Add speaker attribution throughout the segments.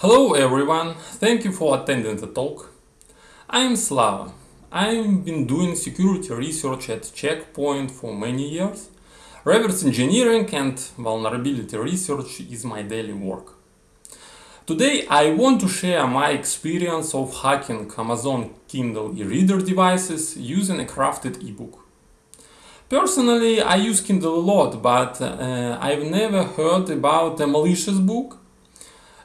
Speaker 1: Hello everyone, thank you for attending the talk. I'm Slava. I've been doing security research at Checkpoint for many years. Reverse engineering and vulnerability research is my daily work. Today I want to share my experience of hacking Amazon Kindle e-reader devices using a crafted ebook. Personally, I use Kindle a lot, but uh, I've never heard about a malicious book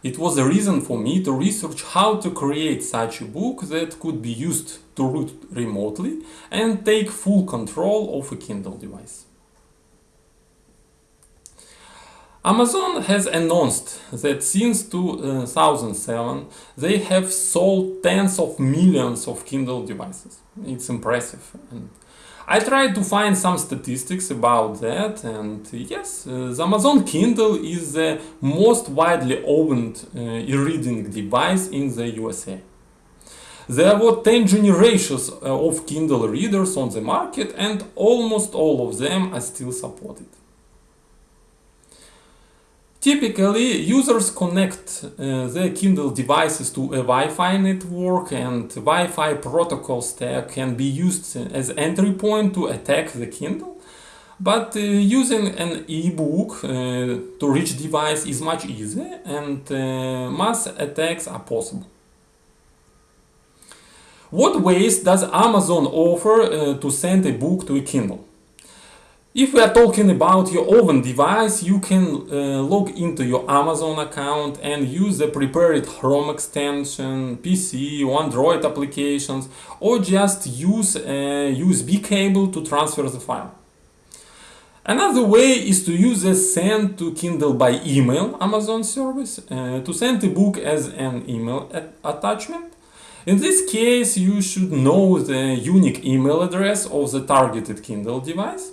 Speaker 1: it was a reason for me to research how to create such a book that could be used to root remotely and take full control of a Kindle device. Amazon has announced that since 2007 they have sold tens of millions of Kindle devices. It's impressive. And I tried to find some statistics about that and yes, uh, the Amazon Kindle is the most widely owned uh, e-reading device in the USA. There were 10 generations uh, of Kindle readers on the market and almost all of them are still supported. Typically, users connect uh, their Kindle devices to a Wi-Fi network and Wi-Fi protocol stack can be used as entry point to attack the Kindle. But uh, using an e-book uh, to reach device is much easier and uh, mass attacks are possible. What ways does Amazon offer uh, to send a book to a Kindle? If we are talking about your oven device, you can uh, log into your Amazon account and use the prepared Chrome extension, PC Android applications, or just use a USB cable to transfer the file. Another way is to use the send to Kindle by email Amazon service uh, to send a book as an email attachment. In this case, you should know the unique email address of the targeted Kindle device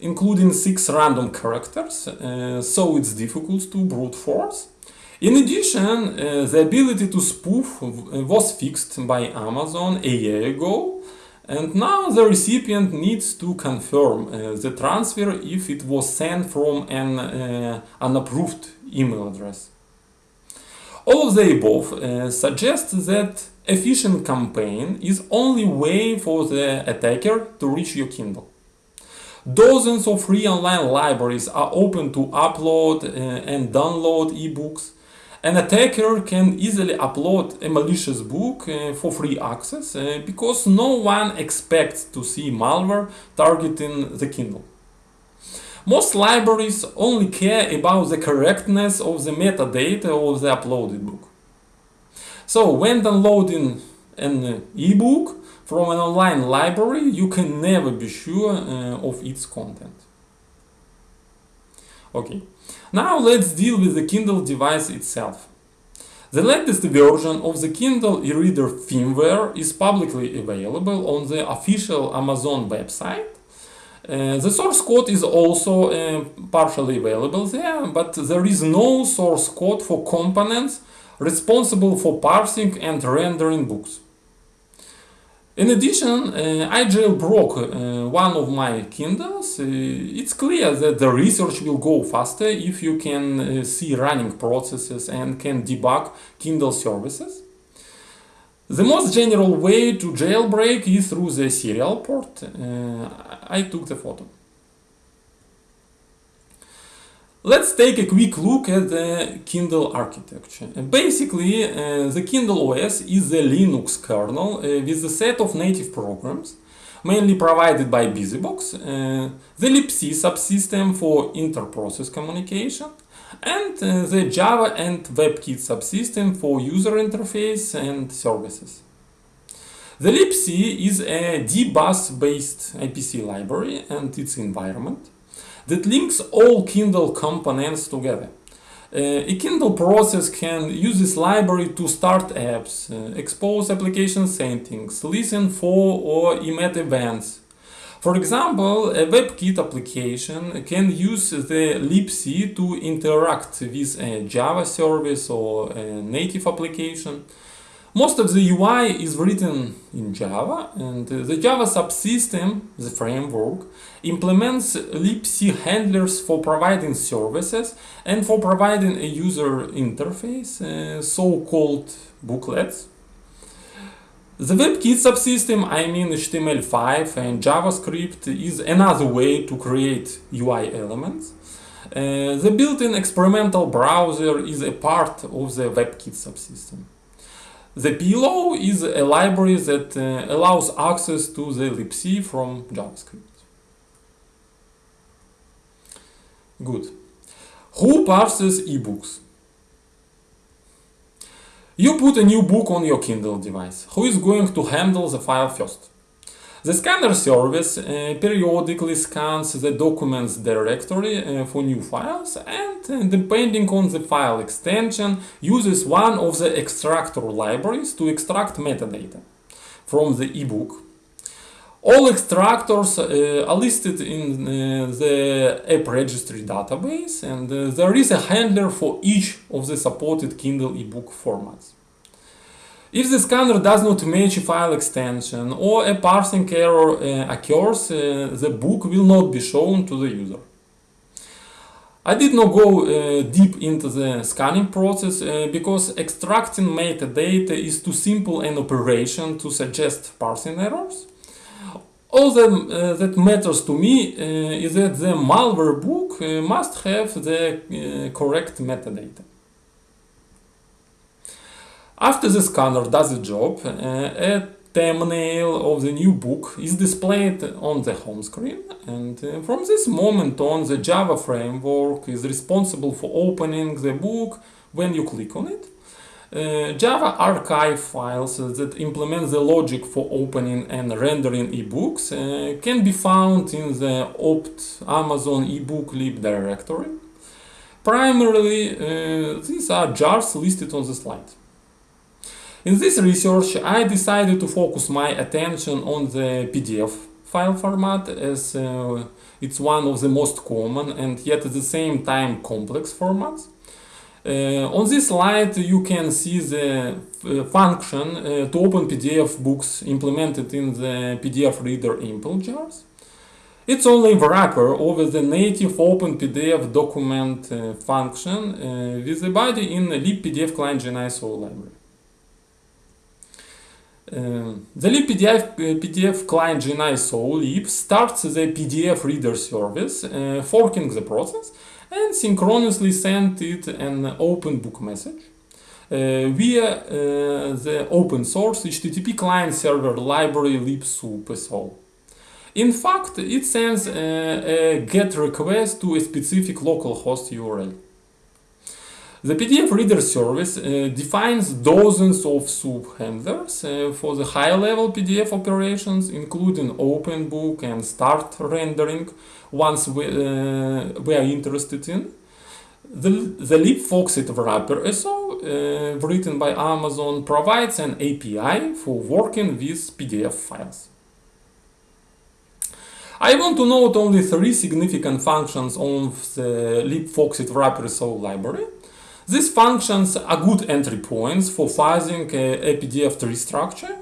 Speaker 1: including six random characters, uh, so it's difficult to brute force. In addition, uh, the ability to spoof was fixed by Amazon a year ago, and now the recipient needs to confirm uh, the transfer if it was sent from an uh, unapproved email address. All of the above uh, suggests that phishing campaign is only way for the attacker to reach your Kindle. Dozens of free online libraries are open to upload uh, and download ebooks. An attacker can easily upload a malicious book uh, for free access uh, because no one expects to see malware targeting the Kindle. Most libraries only care about the correctness of the metadata of the uploaded book. So when downloading an ebook, from an online library, you can never be sure uh, of its content. Okay, now let's deal with the Kindle device itself. The latest version of the Kindle e-reader firmware is publicly available on the official Amazon website. Uh, the source code is also uh, partially available there, but there is no source code for components responsible for parsing and rendering books. In addition, uh, I jailbroke uh, one of my Kindles. Uh, it's clear that the research will go faster if you can uh, see running processes and can debug Kindle services. The most general way to jailbreak is through the serial port. Uh, I took the photo. Let's take a quick look at the Kindle architecture. Basically, uh, the Kindle OS is a Linux kernel uh, with a set of native programs, mainly provided by BusyBox, uh, the libc subsystem for inter-process communication, and uh, the Java and WebKit subsystem for user interface and services. The libc is a dbus based IPC library and its environment that links all Kindle components together. Uh, a Kindle process can use this library to start apps, uh, expose application settings, listen for or emit events. For example, a WebKit application can use the libc to interact with a Java service or a native application. Most of the UI is written in Java, and the Java subsystem, the framework, implements libc handlers for providing services and for providing a user interface, uh, so-called booklets. The WebKit subsystem, I mean HTML5 and JavaScript, is another way to create UI elements. Uh, the built-in experimental browser is a part of the WebKit subsystem. The Pillow is a library that uh, allows access to the libc from JavaScript. Good. Who parses ebooks? You put a new book on your Kindle device. Who is going to handle the file first? The scanner service uh, periodically scans the documents directory uh, for new files and, uh, depending on the file extension, uses one of the extractor libraries to extract metadata from the ebook all extractors uh, are listed in uh, the app registry database and uh, there is a handler for each of the supported Kindle ebook formats. If the scanner does not match a file extension or a parsing error uh, occurs, uh, the book will not be shown to the user. I did not go uh, deep into the scanning process because extracting metadata is too simple an operation to suggest parsing errors. All that, uh, that matters to me uh, is that the malware book uh, must have the correct metadata. After the scanner does the job, a thumbnail of the new book is displayed on the home screen and uh, from this moment on the Java framework is responsible for opening the book when you click on it uh, Java archive files that implement the logic for opening and rendering ebooks uh, can be found in the opt Amazon ebook lib directory. Primarily, uh, these are jars listed on the slide. In this research, I decided to focus my attention on the PDF file format as uh, it's one of the most common and yet at the same time complex formats. Uh, on this slide you can see the uh, function uh, to open PDF books implemented in the PDF reader impl jars. It's only wrapper over the native open PDF document uh, function uh, with the body in libpdf client GNISO library. Uh, the libpdf PDF client GNISO lib starts the PDF reader service, forking the process and synchronously send it an open book message uh, via uh, the open source HTTP client server library libsoup.so. In fact, it sends a, a GET request to a specific localhost URL. The PDF reader service uh, defines dozens of soup handlers uh, for the high-level PDF operations, including open book and start rendering, once we, uh, we are interested in. The, the libfoxit wrapper SO, uh, written by Amazon, provides an API for working with PDF files. I want to note only three significant functions of the libfoxit wrapper SO library. These functions are good entry points for fuzzing a, PDF tree structure,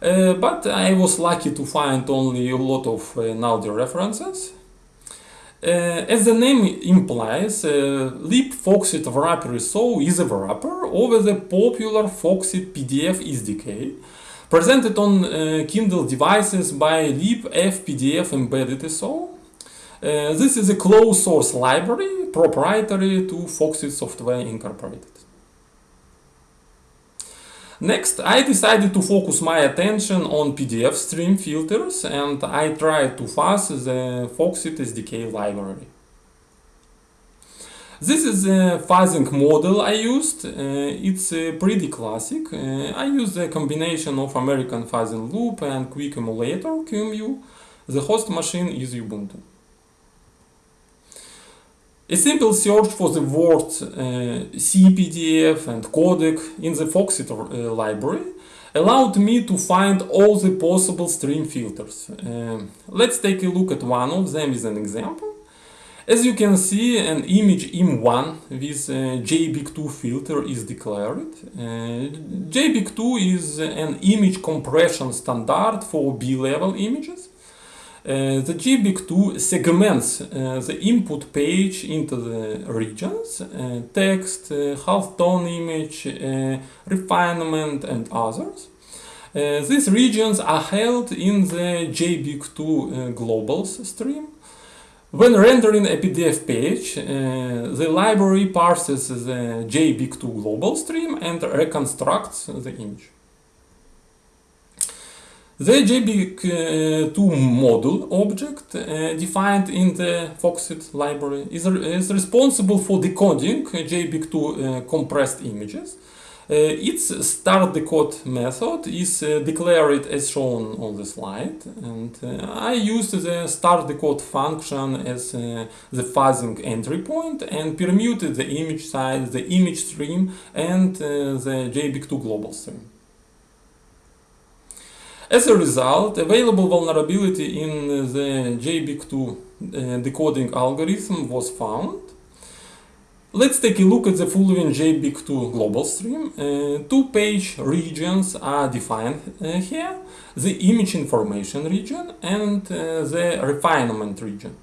Speaker 1: uh, but I was lucky to find only a lot of uh, Naldi references. Uh, as the name implies, uh, libfoxit wrapper SO is a wrapper over the popular Foxit PDF SDK, presented on uh, Kindle devices by libfpdf embedded SO. Uh, this is a closed source library proprietary to Foxit Software Incorporated. Next, I decided to focus my attention on PDF stream filters and I tried to fuzz the Foxit SDK library. This is the fuzzing model I used. Uh, it's uh, pretty classic. Uh, I used a combination of American Fuzzing Loop and Quick Emulator QEMU. The host machine is Ubuntu. A simple search for the word uh, CPDF and codec in the Foxit uh, library allowed me to find all the possible stream filters. Uh, let's take a look at one of them as an example. As you can see, an image im1 with JBIC2 filter is declared. Uh, JBIC2 is an image compression standard for B-level images. Uh, the JBIC2 segments uh, the input page into the regions, uh, text, uh, half-tone image, uh, refinement and others. Uh, these regions are held in the JBIC2 globals stream. When rendering a PDF page, the library parses the JBIC2 global stream and reconstructs the image. The JBIC2 module object uh, defined in the Foxit library is, is responsible for decoding JBIC2 uh, compressed images. Uh, its start decode method is uh, declared as shown on the slide and uh, I used the start decode function as uh, the fuzzing entry point and permuted the image size, the image stream and the JBIC2 global stream. As a result, available vulnerability in the JBIC2 uh, decoding algorithm was found. Let's take a look at the following JBIC2 global stream. Uh, two page regions are defined uh, here, the image information region and uh, the refinement region.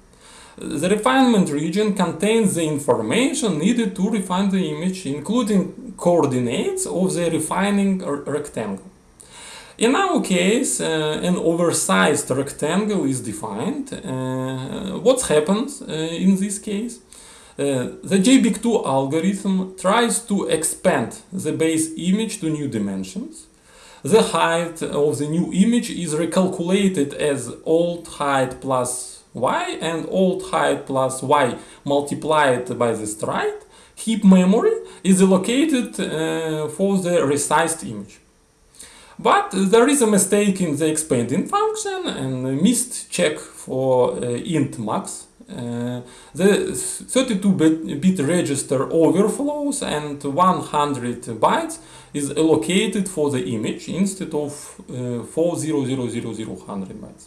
Speaker 1: The refinement region contains the information needed to refine the image, including coordinates of the refining rectangle. In our case, uh, an oversized rectangle is defined. Uh, what happens uh, in this case? Uh, the JBIC2 algorithm tries to expand the base image to new dimensions. The height of the new image is recalculated as old height plus y and old height plus y multiplied by the stride. Heap memory is allocated uh, for the resized image. But there is a mistake in the expanding function and missed check for uh, int max. Uh, the 32-bit register overflows and 100 bytes is allocated for the image instead of uh, 40000 bytes.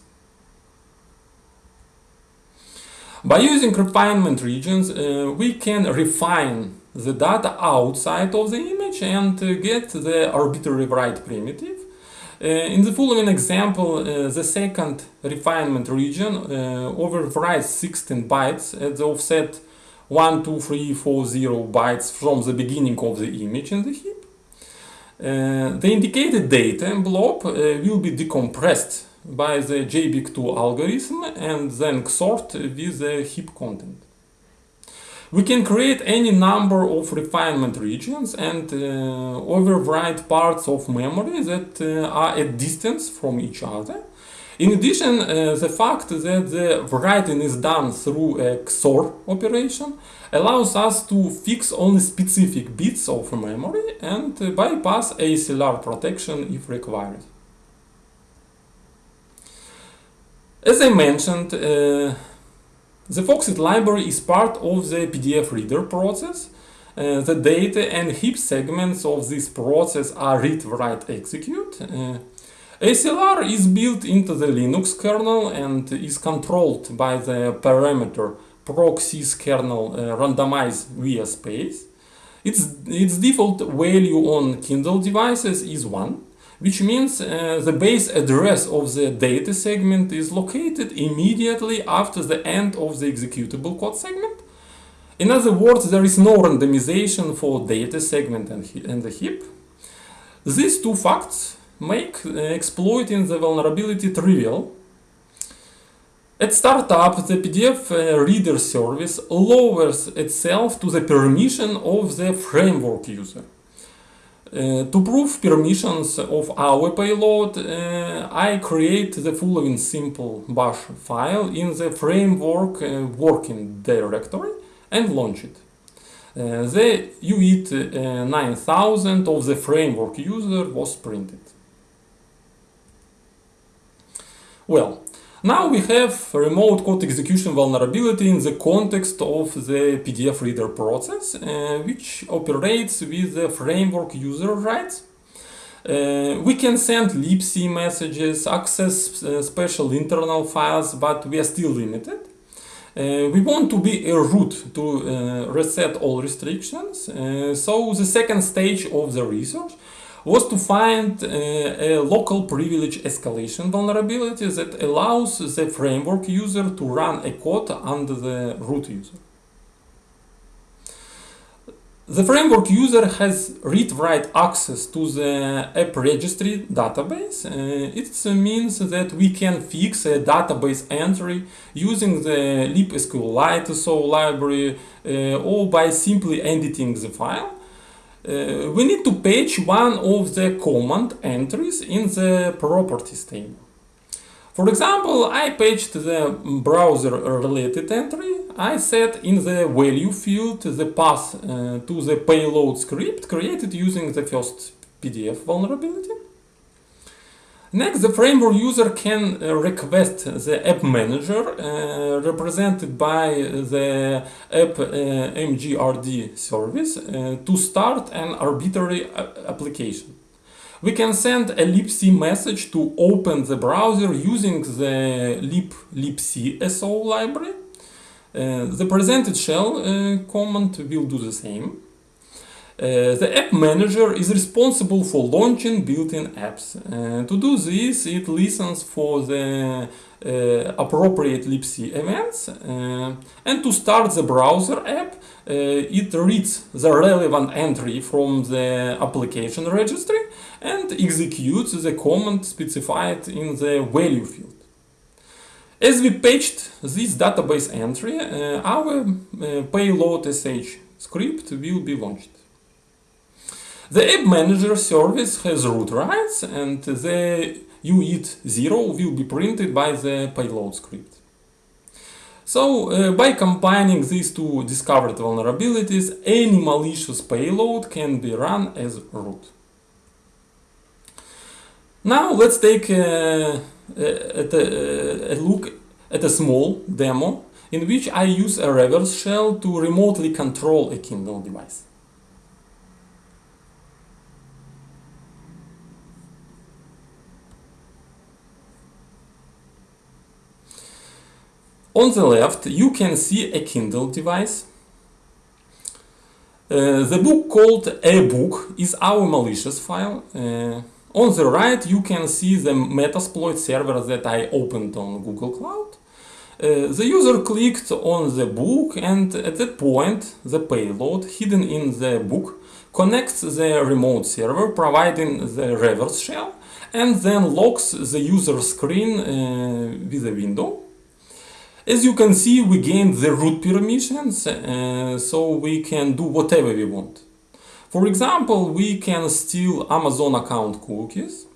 Speaker 1: By using refinement regions, uh, we can refine the data outside of the image and uh, get the arbitrary write primitive. Uh, in the following example, uh, the second refinement region uh, overwrites 16 bytes at the offset 1, 2, 3, 4, 0 bytes from the beginning of the image in the heap. Uh, the indicated data blob uh, will be decompressed by the JBIC2 algorithm and then XORed with the heap content. We can create any number of refinement regions and uh, overwrite parts of memory that uh, are at distance from each other. In addition, uh, the fact that the writing is done through a XOR operation allows us to fix only specific bits of memory and uh, bypass ASLR protection if required. As I mentioned, uh, the Foxit library is part of the PDF reader process. Uh, the data and heap segments of this process are read, write, execute. Uh, ASLR is built into the Linux kernel and is controlled by the parameter procsys kernel uh, randomize via space. Its, its default value on Kindle devices is 1 which means uh, the base address of the data segment is located immediately after the end of the executable code segment. In other words, there is no randomization for data segment and, and the heap. These two facts make uh, exploiting the vulnerability trivial. At startup, the PDF uh, reader service lowers itself to the permission of the framework user. Uh, to prove permissions of our payload, uh, I create the following simple bash file in the framework uh, working directory and launch it. Uh, the UIT uh, 9000 of the framework user was printed. Well, now we have remote code execution vulnerability in the context of the PDF reader process, uh, which operates with the framework user rights. Uh, we can send libc messages, access uh, special internal files, but we are still limited. Uh, we want to be a root to uh, reset all restrictions. Uh, so the second stage of the research was to find uh, a local privilege escalation vulnerability that allows the framework user to run a code under the root user. The framework user has read-write access to the app registry database. Uh, it means that we can fix a database entry using the libsqlite so library uh, or by simply editing the file. Uh, we need to patch one of the command entries in the properties table. For example, I patched the browser-related entry. I set in the value field the path uh, to the payload script created using the first PDF vulnerability. Next, the framework user can uh, request the app manager uh, represented by the app uh, mgrd service uh, to start an arbitrary uh, application. We can send a libc message to open the browser using the lib libc so library. Uh, the presented shell command will do the same. Uh, the app manager is responsible for launching built-in apps. Uh, to do this, it listens for the uh, appropriate libc events uh, and to start the browser app, uh, it reads the relevant entry from the application registry and executes the command specified in the value field. As we patched this database entry, our payload sh script will be launched. The App Manager service has root rights and the UIT0 will be printed by the payload script. So, uh, by combining these two discovered vulnerabilities, any malicious payload can be run as root. Now let's take uh, uh, a, a, a look at a small demo in which I use a reverse shell to remotely control a Kindle device. On the left, you can see a Kindle device. Uh, the book called a book is our malicious file. Uh, on the right, you can see the Metasploit server that I opened on Google Cloud. Uh, the user clicked on the book and at that point, the payload hidden in the book connects the remote server providing the reverse shell and then locks the user screen uh, with a window. As you can see, we gained the root permissions, uh, so we can do whatever we want. For example, we can steal Amazon account cookies,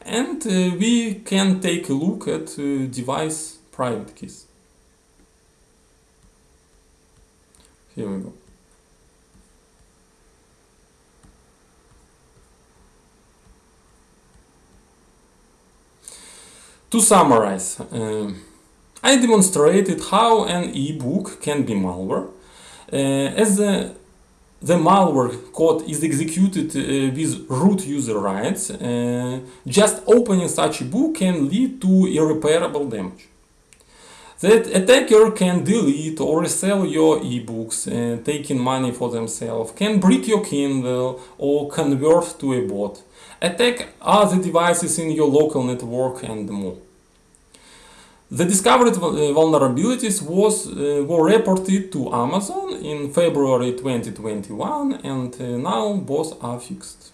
Speaker 1: and uh, we can take a look at uh, device private keys. Here we go. To summarize, um, I demonstrated how an e-book can be malware. Uh, as the, the malware code is executed uh, with root user rights, uh, just opening such a book can lead to irreparable damage. That attacker can delete or resell your ebooks, uh, taking money for themselves, can break your Kindle or convert to a bot, attack other devices in your local network and more. The discovered vulnerabilities was, uh, were reported to Amazon in February 2021 and uh, now both are fixed.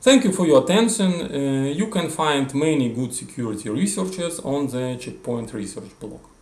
Speaker 1: Thank you for your attention. Uh, you can find many good security researchers on the Checkpoint Research blog.